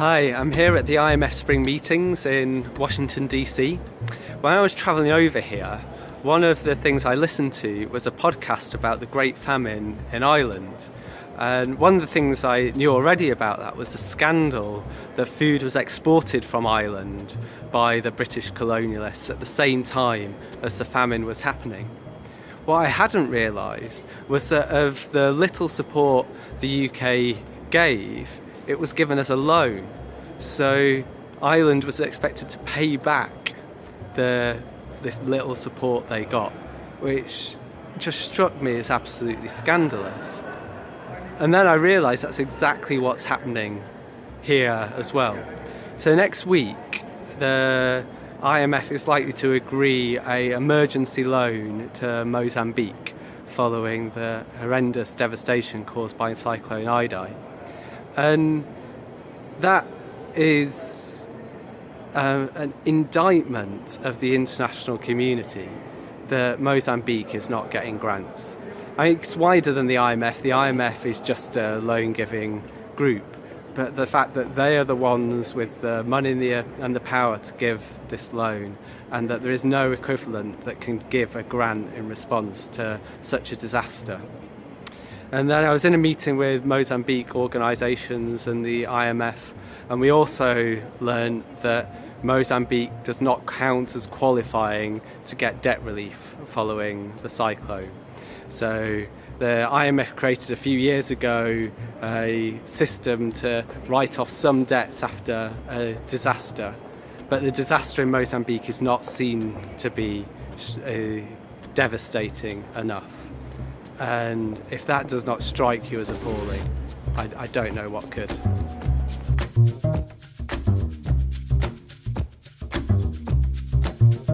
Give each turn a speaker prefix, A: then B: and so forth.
A: Hi, I'm here at the IMF Spring Meetings in Washington DC. When I was travelling over here, one of the things I listened to was a podcast about the Great Famine in Ireland. And one of the things I knew already about that was the scandal that food was exported from Ireland by the British colonialists at the same time as the famine was happening. What I hadn't realised was that of the little support the UK gave, it was given as a loan. So Ireland was expected to pay back the this little support they got, which just struck me as absolutely scandalous. And then I realised that's exactly what's happening here as well. So next week, the IMF is likely to agree a emergency loan to Mozambique following the horrendous devastation caused by Cyclone Idai. And that is uh, an indictment of the international community that Mozambique is not getting grants. I mean, it's wider than the IMF. The IMF is just a loan giving group, but the fact that they are the ones with the money and the, and the power to give this loan, and that there is no equivalent that can give a grant in response to such a disaster. And then I was in a meeting with Mozambique organisations and the IMF, and we also learned that Mozambique does not count as qualifying to get debt relief following the cyclone. So the IMF created a few years ago a system to write off some debts after a disaster, but the disaster in Mozambique is not seen to be uh, devastating enough. And if that does not strike you as appalling, I, I don't know what could.